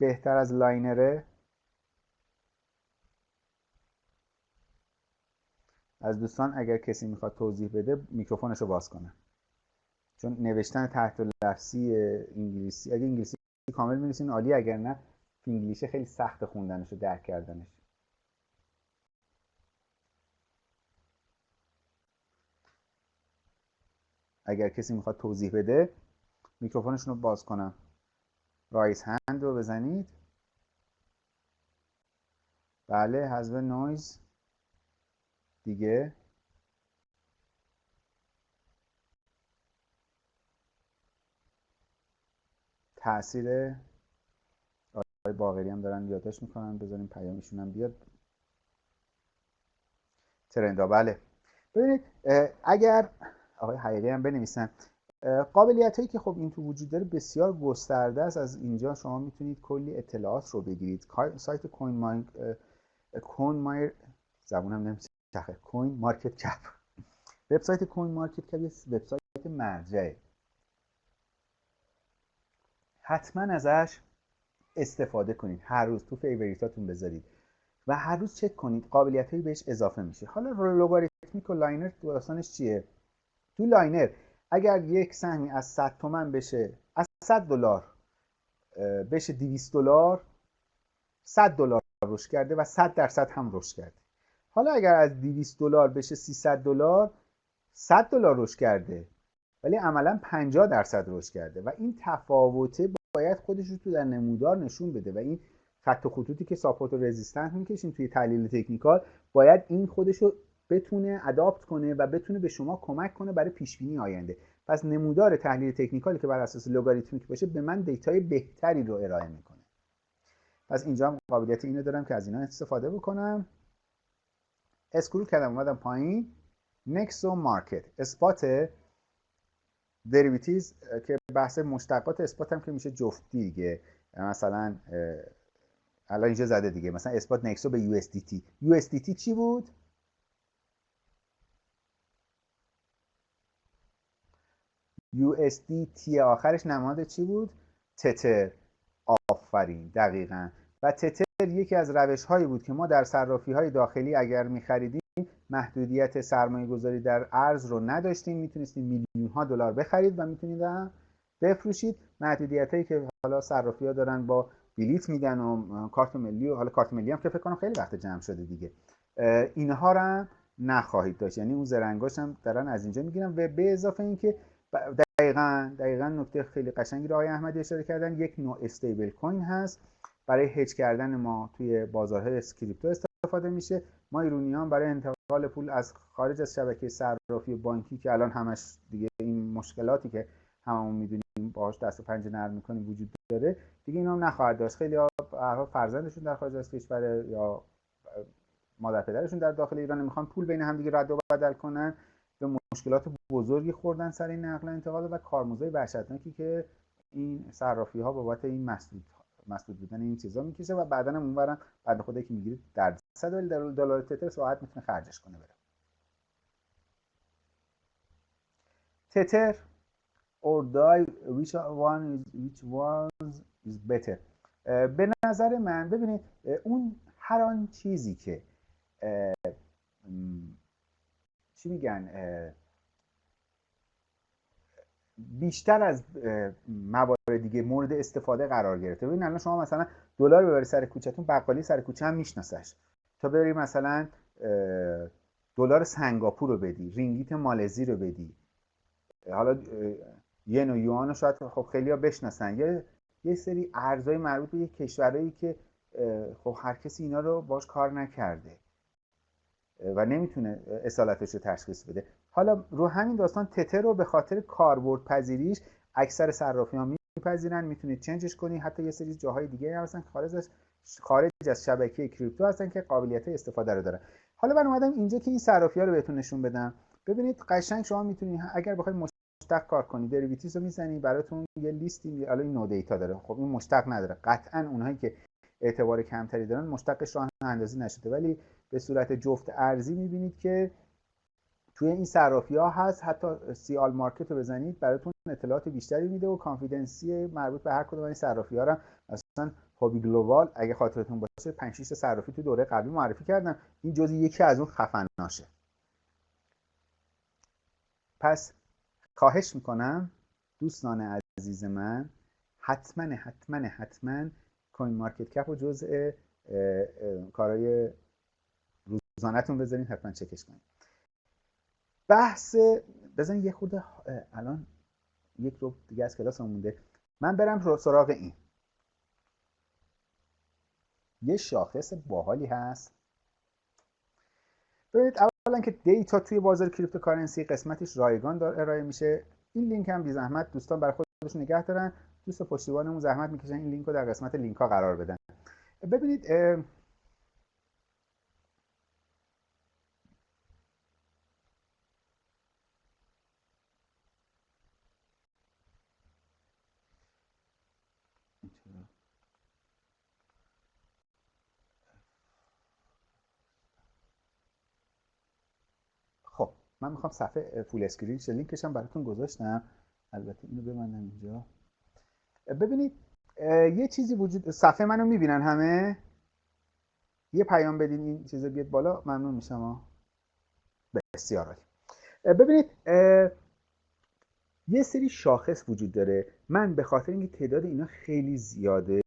بهتر از لاینره. از دوستان اگر کسی می‌خواد توضیح بده میکروفونش رو باز کنه. چون نوشتن تحت لفظی انگلیسی اگه انگلیسی کامل می‌نویسین عالی اگر نه انگلیسی خیلی سخت خوندنش و درک کردنش. اگر کسی می‌خواد توضیح بده میکروفونشون رو باز کنم raise hand رو بزنید. بله حذف نویز. دیگه. تاثیر آقای باقری هم دارن یادداشت می‌کنن. بذاریم پیامشون هم بیاد. trend ا. بله. ببینید اگر آقای حقیقی هم بنویسن. قابلیت هایی که خب این تو وجود داره بسیار گسترده است. از اینجا شما می‌تونید کلی اطلاعات رو بگیرید. سایت coin ماین coin مایر زبونم نمیشه. CoinMarketCap. وبسایت CoinMarketCap یه وبسایت مرجعه حتما ازش استفاده کنید. هر روز تو favorite اتون بذارید. و هر روز چک کنید. قابلیت هایی بهش اضافه میشه. حالا logarithmic و linear داستانش چیه؟ تو linear اگر یک سهمی از 100 تومن بشه از 100 دلار بشه 200 دلار 100 دلار رشد کرده و 100 درصد هم رشد کرده. حالا اگر از 200 دلار بشه 300 دلار 100 دلار رشد کرده ولی عملا 50 درصد رشد کرده و این تفاوته باید خودش رو تو در نمودار نشون بده و این خط و خطوطی که support و resistance می‌کشیم توی تحلیل technical باید این خودش رو بتونه adapt کنه و بتونه به شما کمک کنه برای پیش بینی آینده. پس نمودار تحلیل technical ی که بر اساس logarithmic باشه به من data ی بهتری رو ارائه می‌کنه. پس اینجا هم قابلیت اینو دارم که از اینا استفاده بکنم. scroll کردم اومدم پایین. نکسو market. spot derivatives که بحث مشتقات اثبات هم که میشه جفتی دیگه. مثلا الان اینجا زده دیگه. مثلا اثبات نکسو به USDT USDT چی بود؟ USDT آخرش نماد چی بود؟ تتر. آفرین. دقیقا. و تتر یکی از روش هایی بود که ما در صرافی های داخلی اگر می خریدیم محدودیت سرمایه گذاری در ارز رو نداشتیم. می‌تونستیم میلیون ها دلار بخرید و می‌تونید بفروشید. محدودیت هایی که حالا صرافی ها دارن با بلیت میدن و کارت ملی و حالا کارت ملی هم که فکر کنم خیلی وقت جمع شده دیگه. اینها رو نخواهید داشت. یعنی اون زرنگاش هم دارن از اینجا می‌گیرن. و به اضافه اینکه دقیقا دقیقا نکته خیلی قشنگی رو آقای احمدی اشاره کردن. یک نوع استیبل کوین هست. برای هج کردن ما توی بازارهای کریپتو استفاده میشه. ما ایرونیان برای انتقال پول از خارج از شبکه صرافی بانکی که الان همش دیگه این مشکلاتی که هممون می‌دونیم باهاش دست و پنجه نرم می‌کنیم وجود داره دیگه اینا هم نخواهد داشت. خیلی ها فرزندشون در خارج از کشور یا مادر پدرشون در داخل ایران می‌خوان پول بین همدیگه رد و بدل کنن. مشکلات بزرگی خوردن سر این نقل انتقال و کارمزدهای وحشتناکی که این صرافی ها بابت این مسدود مسدود بودن این چیزا می‌کشه و بعدا هم اونورم بعد خودی که می‌گیرید در صد دلار تتر ساعت می‌تونه خرجش کنه بره. تتر or die which one is which was is better. به نظر من ببینید اون هر آن چیزی که چی میگن بیشتر از موارد دیگه مورد استفاده قرار گرفته. ببین الان شما مثلا دلار ببری سر کوچهتون بقالی سر کوچه هم میشناسش. تا بری مثلا دلار سنگاپور رو بدی رینگیت مالزی رو بدی. حالا ین و یوان رو شاید خب خیلی ها بشناسن. یه یه سری ارزهای مربوط به یک کشورهایی که خب هر کسی اینا رو باش کار نکرده و نمی‌تونه اصالتش رو تشخیص بده. حالا رو همین داستان تتر رو به خاطر کاربرد پذیریش اکثر صرافی ها میپذیرن می‌تونید چنجش کنی. حتی یه سری جاهای دیگه هم هستن خارج از خارج از شبکه crypto هستن که قابلیت استفاده رو دارن. حالا من اومدم اینجا که این صرافی ها رو بهتون نشون بدم. ببینید قشنگ شما می‌تونید اگر بخواید مشتق کار کنی derivatives رو می‌زنی براتون یه لیستی حالا این no data داره. خب این مشتق نداره. قطعا اونهایی که اعتبار کمتری دارن مشتقش راه اندازی نشده. ولی به صورت جفت ارزی می‌بینید که توی این صرافی ها هست. حتی see all market رو بزنید براتون اطلاعات بیشتری میده و confidence ی مربوط به هر کدوم این صرافی ها رو مثلا هوبی گلوبال اگه خاطرتون باشه 5 6 صرافی تو دوره قبلی معرفی کردم این جزء یکی از اون خفناشه. پس خواهش می‌کنم دوستان عزیز من حتما حتما حتما کوین مارکت کپ و جزء کارهای روزانهتون بذارین حتما چکش کنید بحث بزنین یه خورده الان یک ربع دیگه از کلاس مونده. من برم سراغ این. یه شاخص باحالی هست. ببینید اولا که data توی بازار cryptocurrency قسمتش رایگان داره ارائه میشه. این لینک هم بی زحمت دوستان برای خودشون نگه دارن. دوست پشتیبانمون زحمت می‌کشن این لینک رو در قسمت لینک ها قرار بدن. ببینید خب من می‌خوام صفحه full screen شه لینکش هم براتون گذاشتم. البته اینو ببندم اینجا. ببینید یه چیزی وجود صفحه منو می‌بینن همه؟ یه پیام بدین این چیزا بیاد بالا. ممنون میشم بسیار عالی. ببینید یه سری شاخص وجود داره. من به خاطر اینکه تعداد اینا خیلی زیاده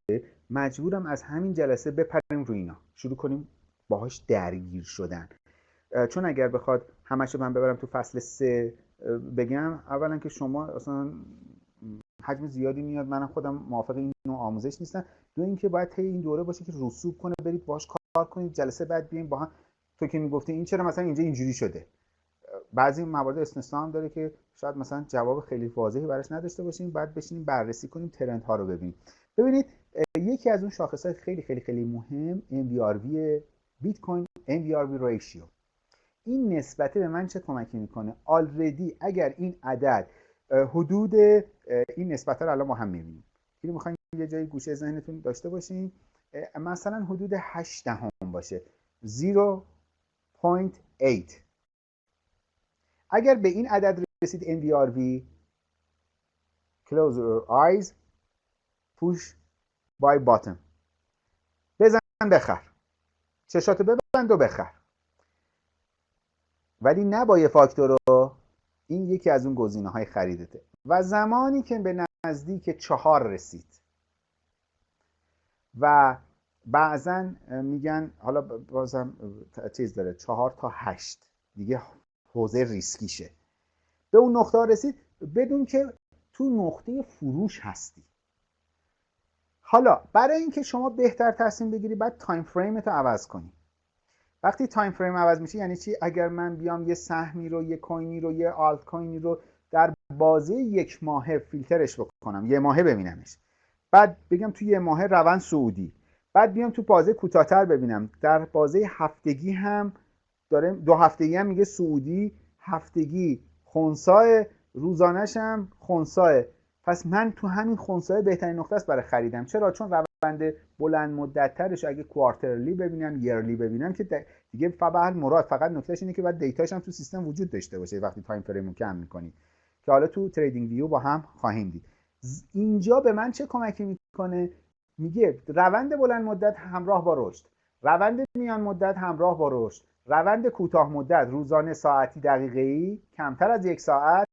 مجبورم از همین جلسه بپریم رو اینا. شروع کنیم باهاش درگیر شدن. چون اگر بخواد همشو من ببرم تو فصل سه بگم اولا که شما اصلا حجم زیادی میاد. منم خودم موافق این نوع آموزش نیستم. دو اینکه باید طی این دوره باشه که رسوب کنه برید باش کار کنید. جلسه بعد بیاین با هم تو که می‌گفتی این چرا مثلا اینجا اینجوری شده؟ بعضی موارد استثنا هم داره که شاید مثلا جواب خیلی واضحی براش نداشته باشیم. بعد بشینیم بررسی کنیم ترند ها رو ببینیم. ببینید یکی از اون شاخص های خیلی خیلی خیلی مهم MVRV بیت کوین MVRV ریشیو این نسبته به من چه کمکی می‌کنه؟ آلردی اگر این عدد حدود این نسبت رو الان ما هم می‌بینیم. اینو می‌خوایم یه جایی گوشه ذهنتون داشته باشین. مثلا حدود 8 دهم باشه. 0.8 اگر به این عدد رسید NVRV close your eyes push by bottom بزن بخر چشاتو ببند و بخر ولی نبا فاکتور رو. این یکی از اون گزینه های خریدته. و زمانی که به نزدیک چهار رسید. و بعضا میگن حالا بازم چیز داره چهار تا هشت. دیگه حوزه ریسکیشه. به اون نقطه رسید بدون که تو نقطه فروش هستی. حالا برای اینکه شما بهتر تصمیم بگیری باید time frame ت رو عوض کنی. وقتی time frame عوض میشه یعنی چی؟ اگر من بیام یه سهمی رو یه کوینی رو یه آلت کوینی رو در بازه یک ماهه فیلترش بکنم یه ماهه ببینمش. بعد بگم توی یه ماهه روند صعودی. بعد بیام تو بازه کوتاهتر ببینم. در بازه هفتگی هم داره دو هفتگی هم میگه صعودی هفتگی خونسای روزانش هم خونسای. پس من تو همین خونسای بهترین نقطه است برای خریدم. چرا؟ چون روند بلند مدت ترش اگه quarterly ببینم yearly ببینم که دیگه فقط مراد فقط نکتهش اینه که بعد data ش هم تو سیستم وجود داشته باشه وقتی time frame رو کم می‌کنی. که حالا تو TradingView با هم خواهیم دید. اینجا به من چه کمکی می‌کنه؟ میگه روند بلند مدت همراه با رشد. روند میان مدت همراه با رشد. روند کوتاه مدت روزانه ساعتی دقیقه ای کمتر از یک ساعت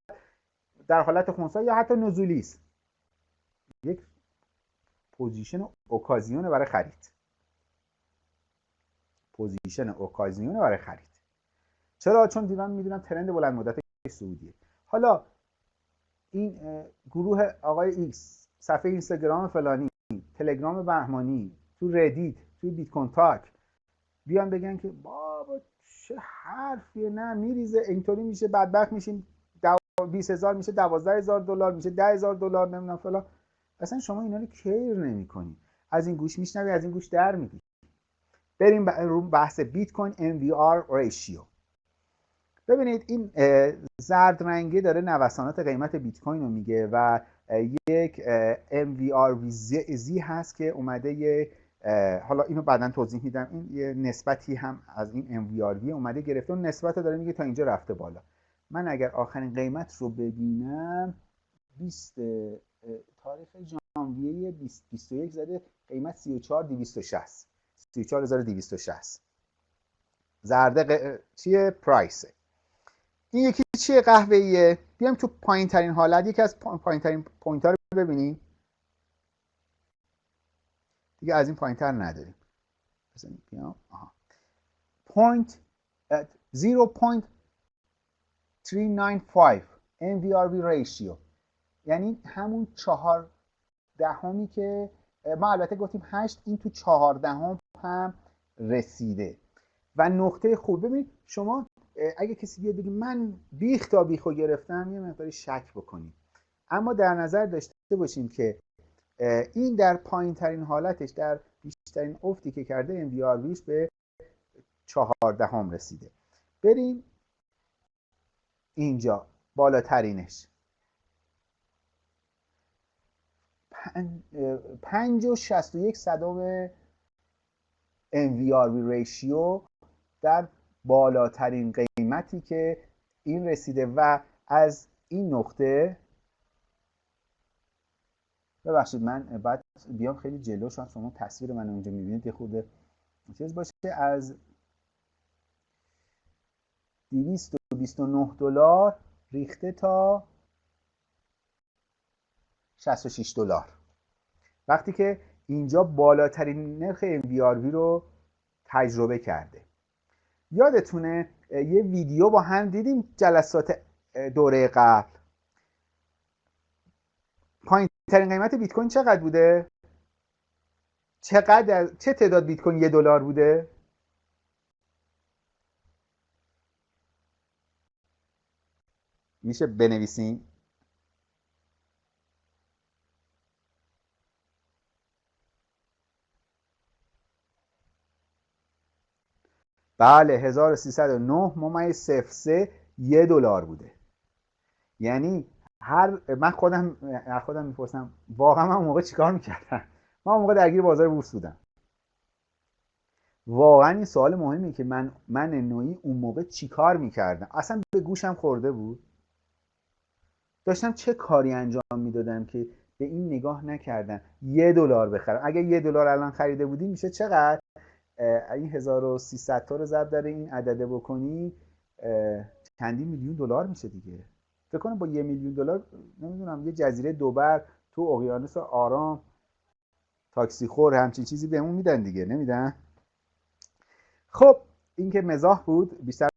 در حالت خونسا یا حتی نزولی است. یک position اوکازیون برای خرید. position اوکازیون برای خرید. چرا؟ چون دیدم می‌دونم trend بلند مدت صعودیه. حالا این گروه آقای X صفحه اینستاگرام فلانی تلگرام بهمانی تو Reddit تو Bitcointalk بیان بگن که بابا چه حرفیه نه میریزه اینطوری میشه بدبخت میشیم 20 هزار میشه 12 هزار دلار میشه 10 هزار دلار نمی‌دونم فلان. اصلا شما اینا رو care نمی کنی از این گوش میشنوی از این گوش در میدی بریم رو بحث بیت کوین MVRV ratio ببینید این زرد رنگی داره نوسانات قیمت بیت کوین رو میگه و یک MVR زی هست که اومده یه حالا اینو بعدا توضیح میدم. این یه نسبتی هم از این MVR اومده گرفته. اون نسبت داره میگه تا اینجا رفته بالا. من اگر آخرین قیمت رو ببینم 20 تاریخ ژانویه 2021 زده قیمت 34 260 34260 زرده چیه؟ پرایسه. این یکی چیه قهوه ایه بیام تو پایین ترین حالت. یکی از پایین ترین پوینت ها رو ببینیم. دیگه از این پایین تر نداریم بیام. آها. At 0.395 NVRV ratio. یعنی همون چهار دهمی که ما البته گفتیم هشت این تو چهار دهم هم رسیده. و نقطه خوب ببینید شما اگه کسی بیاد بگه من بیخ تا بیخو گرفتم یه مقداری شک بکنید. اما در نظر داشته باشیم که این در پایین ترین حالتش در بیشترین افتی که کرده MVRVش به چهاردهم رسیده. بریم اینجا بالاترینش. پنج و شست و یک صدام MVRV ریشیو در بالاترین قیمتی که این رسیده و از این نقطه ببخشید من بعد بیام خیلی جلو شما شما تصویر من اونجا می‌بینید یه خورده چیز باشه. از 229 دلار ریخته تا 66 دلار. وقتی که اینجا بالاترین نرخ MVRV رو تجربه کرده. یادتونه یه ویدیو با هم دیدیم جلسات دوره قبل. پایین ترین قیمت بیت کوین چقدر بوده؟ چقدر چه تعداد بیت کوین یه دلار بوده؟ میشه بنویسین؟ بله 1309 ممیز 03 یه دلار بوده. یعنی هر من خودم خودم می‌پرسم واقعا من موقع چیکار می‌کردم؟ من موقع درگیر بازار بورس بودم. واقعا این سوال مهمی که من من نوعی اون موقع چیکار می‌کردم؟ اصلا به گوشم خورده بود. داشتم چه کاری انجام می‌دادم که به این نگاه نکردم؟ یه دلار بخرم. اگه یه دلار الان خریده بودی میشه چقدر؟ این 1300 تا رو ضرب در این عدده بکنی چندی میلیون دلار میشه دیگه. فکر کنم با یه میلیون دلار نمی‌دونم یه جزیره دوبر تو اقیانوس آرام تاکسی خور همچین چیزی بهمون میدن دیگه. نمیدن؟ خب این که مزاح بود بیشتر